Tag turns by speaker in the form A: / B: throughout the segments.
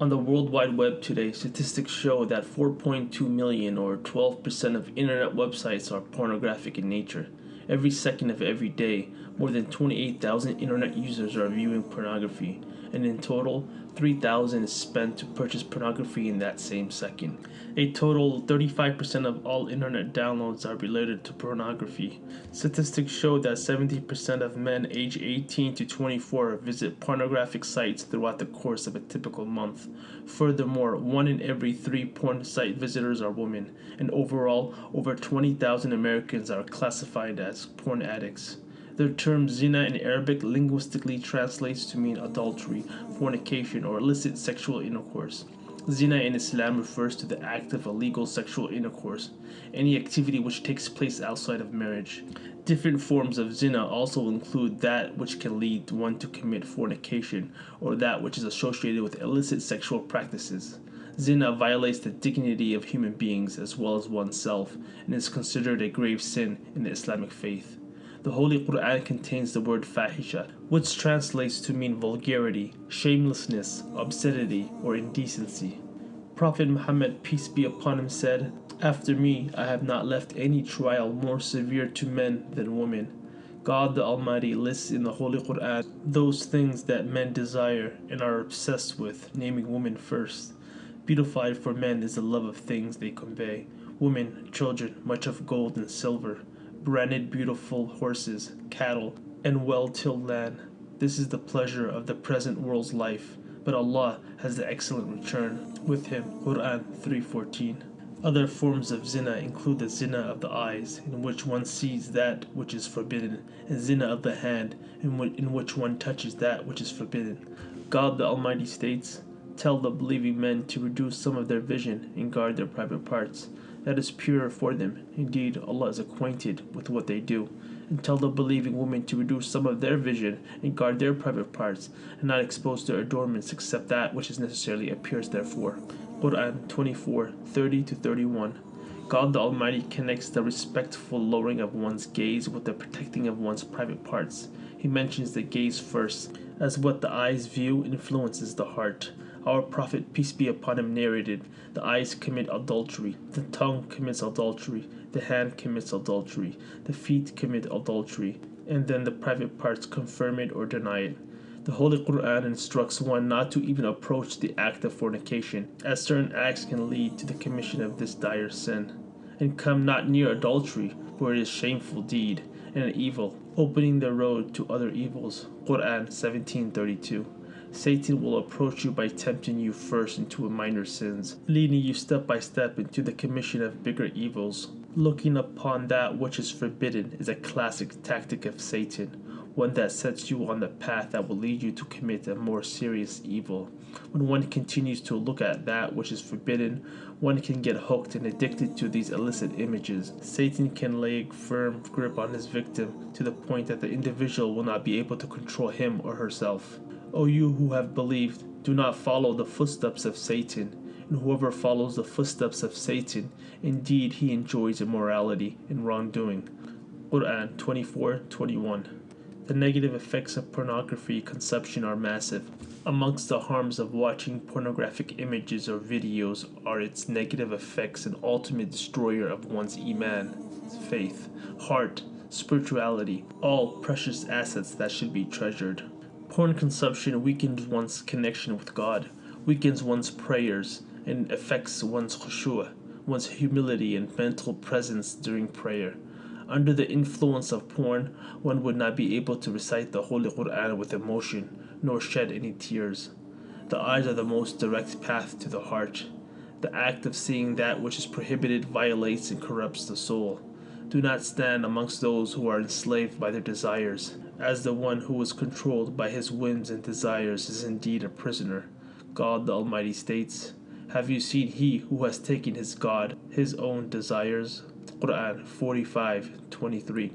A: On the World Wide Web today, statistics show that 4.2 million or 12% of internet websites are pornographic in nature. Every second of every day, more than 28,000 internet users are viewing pornography, and in total, 3,000 is spent to purchase pornography in that same second. A total 35% of all internet downloads are related to pornography. Statistics show that 70% of men age 18 to 24 visit pornographic sites throughout the course of a typical month. Furthermore, one in every three porn site visitors are women, and overall, over 20,000 Americans are classified as porn addicts. The term zina in Arabic linguistically translates to mean adultery, fornication, or illicit sexual intercourse. Zina in Islam refers to the act of illegal sexual intercourse, any activity which takes place outside of marriage. Different forms of zina also include that which can lead one to commit fornication, or that which is associated with illicit sexual practices. Zina violates the dignity of human beings as well as oneself and is considered a grave sin in the Islamic faith. The Holy Quran contains the word fahisha, which translates to mean vulgarity, shamelessness, obscenity, or indecency. Prophet Muhammad, peace be upon him, said, After me, I have not left any trial more severe to men than women. God the Almighty lists in the Holy Quran those things that men desire and are obsessed with, naming women first. Beautified for men is the love of things they convey women, children, much of gold and silver branded beautiful horses, cattle, and well tilled land. This is the pleasure of the present world's life, but Allah has the excellent return with him. Quran 3:14. Other forms of zina include the zina of the eyes, in which one sees that which is forbidden, and zina of the hand, in, in which one touches that which is forbidden. God the Almighty states, Tell the believing men to reduce some of their vision and guard their private parts that is purer for them. Indeed, Allah is acquainted with what they do. And tell the believing women to reduce some of their vision and guard their private parts, and not expose their adornments except that which is necessarily appears therefore. Quran 24 30 31. God the Almighty connects the respectful lowering of one's gaze with the protecting of one's private parts. He mentions the gaze first, as what the eyes view influences the heart. Our Prophet, peace be upon him, narrated The eyes commit adultery, the tongue commits adultery, the hand commits adultery, the feet commit adultery, and then the private parts confirm it or deny it. The Holy Quran instructs one not to even approach the act of fornication, as certain acts can lead to the commission of this dire sin. And come not near adultery, for it is shameful deed and an evil, opening the road to other evils. Quran 1732. Satan will approach you by tempting you first into a minor sins, leading you step by step into the commission of bigger evils. Looking upon that which is forbidden is a classic tactic of Satan, one that sets you on the path that will lead you to commit a more serious evil. When one continues to look at that which is forbidden, one can get hooked and addicted to these illicit images. Satan can lay a firm grip on his victim to the point that the individual will not be able to control him or herself. O you who have believed, do not follow the footsteps of Satan. And whoever follows the footsteps of Satan, indeed he enjoys immorality and wrongdoing. Quran 24:21. The negative effects of pornography consumption are massive. Amongst the harms of watching pornographic images or videos are its negative effects and ultimate destroyer of one's iman, faith, heart, spirituality, all precious assets that should be treasured. Porn consumption weakens one's connection with God, weakens one's prayers, and affects one's khushu', one's humility and mental presence during prayer. Under the influence of porn, one would not be able to recite the Holy Quran with emotion, nor shed any tears. The eyes are the most direct path to the heart. The act of seeing that which is prohibited violates and corrupts the soul. Do not stand amongst those who are enslaved by their desires as the one who is controlled by his whims and desires is indeed a prisoner. God the Almighty states, Have you seen he who has taken his God, his own desires? Quran 45:23.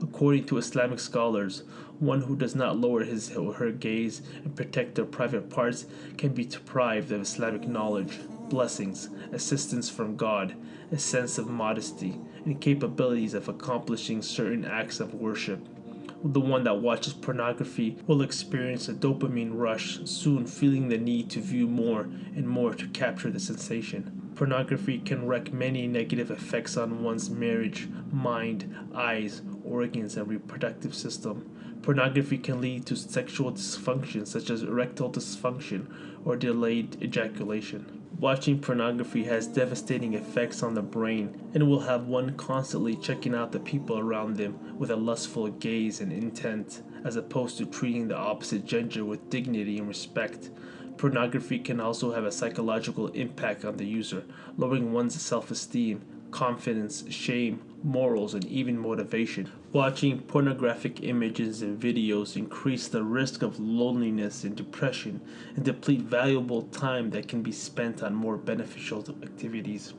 A: According to Islamic scholars, one who does not lower his or her gaze and protect their private parts can be deprived of Islamic knowledge, blessings, assistance from God, a sense of modesty, and capabilities of accomplishing certain acts of worship. The one that watches pornography will experience a dopamine rush, soon feeling the need to view more and more to capture the sensation. Pornography can wreak many negative effects on one's marriage, mind, eyes, organs, and reproductive system. Pornography can lead to sexual dysfunction such as erectile dysfunction or delayed ejaculation. Watching pornography has devastating effects on the brain and will have one constantly checking out the people around them with a lustful gaze and intent, as opposed to treating the opposite gender with dignity and respect. Pornography can also have a psychological impact on the user, lowering one's self esteem, confidence, shame, morals, and even motivation. Watching pornographic images and videos increase the risk of loneliness and depression and deplete valuable time that can be spent on more beneficial activities.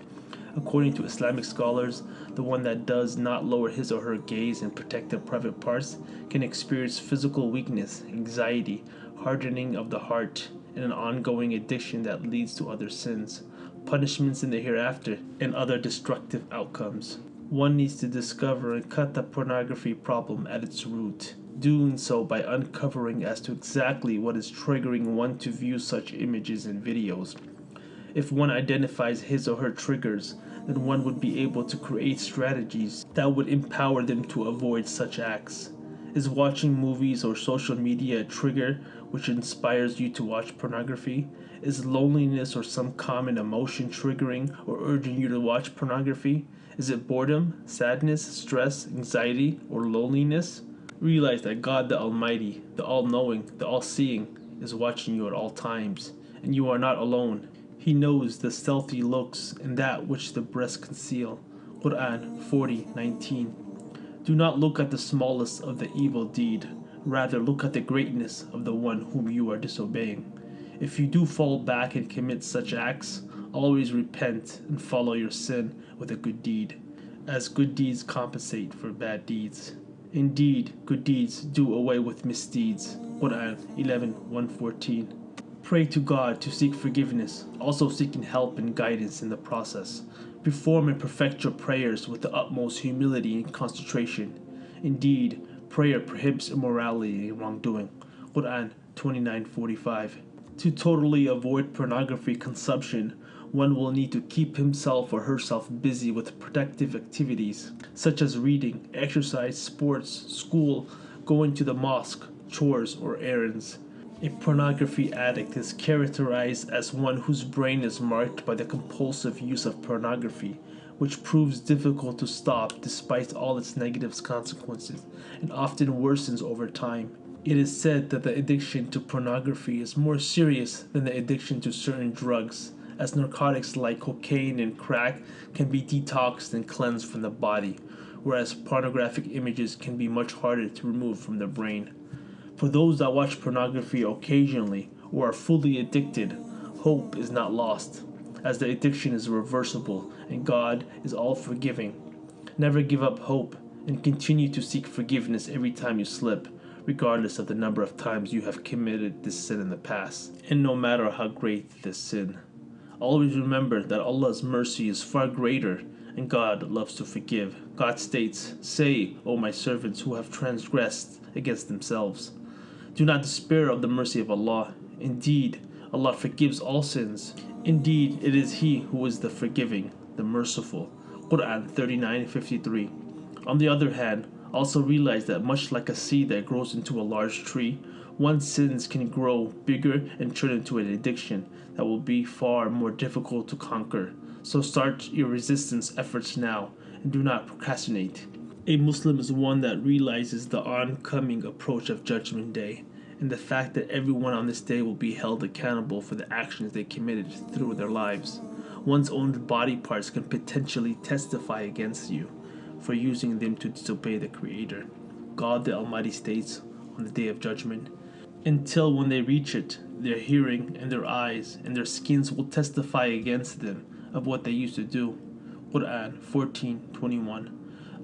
A: According to Islamic scholars, the one that does not lower his or her gaze and protect their private parts can experience physical weakness, anxiety, hardening of the heart, and an ongoing addiction that leads to other sins, punishments in the hereafter, and other destructive outcomes. One needs to discover and cut the pornography problem at its root, doing so by uncovering as to exactly what is triggering one to view such images and videos. If one identifies his or her triggers, then one would be able to create strategies that would empower them to avoid such acts. Is watching movies or social media a trigger which inspires you to watch pornography? Is loneliness or some common emotion triggering or urging you to watch pornography? Is it boredom, sadness, stress, anxiety, or loneliness? Realize that God the Almighty, the All Knowing, the All Seeing, is watching you at all times, and you are not alone. He knows the stealthy looks and that which the breasts conceal. Quran 40:19. Do not look at the smallest of the evil deed, rather look at the greatness of the one whom you are disobeying. If you do fall back and commit such acts, always repent and follow your sin with a good deed, as good deeds compensate for bad deeds. Indeed, good deeds do away with misdeeds. Quran 11 114. Pray to God to seek forgiveness, also seeking help and guidance in the process. Perform and perfect your prayers with the utmost humility and concentration. Indeed, prayer prohibits immorality and wrongdoing. Quran 29:45. To totally avoid pornography consumption, one will need to keep himself or herself busy with productive activities such as reading, exercise, sports, school, going to the mosque, chores, or errands. A pornography addict is characterized as one whose brain is marked by the compulsive use of pornography, which proves difficult to stop despite all its negative consequences and often worsens over time. It is said that the addiction to pornography is more serious than the addiction to certain drugs as narcotics like cocaine and crack can be detoxed and cleansed from the body, whereas pornographic images can be much harder to remove from the brain. For those that watch pornography occasionally or are fully addicted, hope is not lost, as the addiction is reversible and God is all forgiving. Never give up hope and continue to seek forgiveness every time you slip, regardless of the number of times you have committed this sin in the past, and no matter how great this sin. Always remember that Allah's mercy is far greater and God loves to forgive. God states, Say, O my servants who have transgressed against themselves, do not despair of the mercy of Allah. Indeed, Allah forgives all sins. Indeed, it is He who is the forgiving, the merciful. Quran 39:53. On the other hand, also realize that much like a seed that grows into a large tree, one's sins can grow bigger and turn into an addiction that will be far more difficult to conquer. So start your resistance efforts now and do not procrastinate. A Muslim is one that realizes the oncoming approach of Judgment Day and the fact that everyone on this day will be held accountable for the actions they committed through their lives. One's own body parts can potentially testify against you for using them to disobey the Creator. God the Almighty states on the day of judgment, until when they reach it, their hearing and their eyes and their skins will testify against them of what they used to do. Quran 14:21.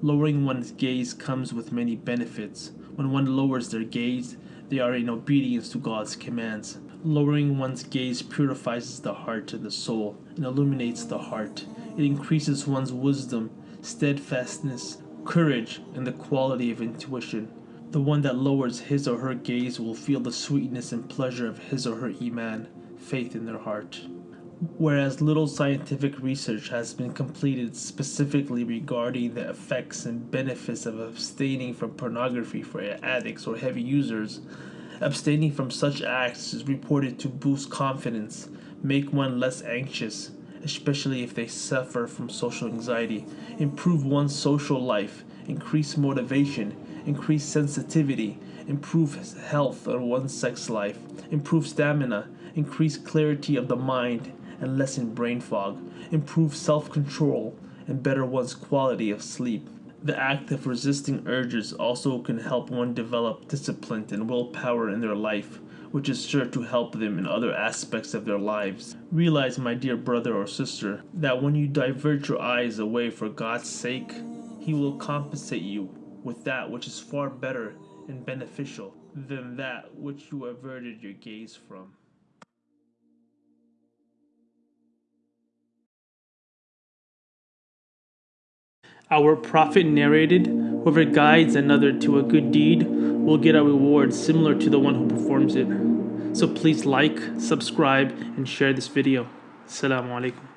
A: Lowering one's gaze comes with many benefits. When one lowers their gaze, they are in obedience to God's commands. Lowering one's gaze purifies the heart and the soul and illuminates the heart. It increases one's wisdom, steadfastness, courage, and the quality of intuition. The one that lowers his or her gaze will feel the sweetness and pleasure of his or her Iman, faith in their heart. Whereas little scientific research has been completed specifically regarding the effects and benefits of abstaining from pornography for addicts or heavy users, abstaining from such acts is reported to boost confidence, make one less anxious, especially if they suffer from social anxiety, improve one's social life, increase motivation, increase sensitivity, improve health of one's sex life, improve stamina, increase clarity of the mind, and lessen brain fog, improve self control, and better one's quality of sleep. The act of resisting urges also can help one develop discipline and willpower in their life, which is sure to help them in other aspects of their lives. Realize, my dear brother or sister, that when you divert your eyes away for God's sake, He will compensate you with that which is far better and beneficial than that which you averted your gaze from. Our prophet narrated, Whoever guides another to a good deed will get a reward similar to the one who performs it. So please like, subscribe, and share this video. Assalamu alaikum.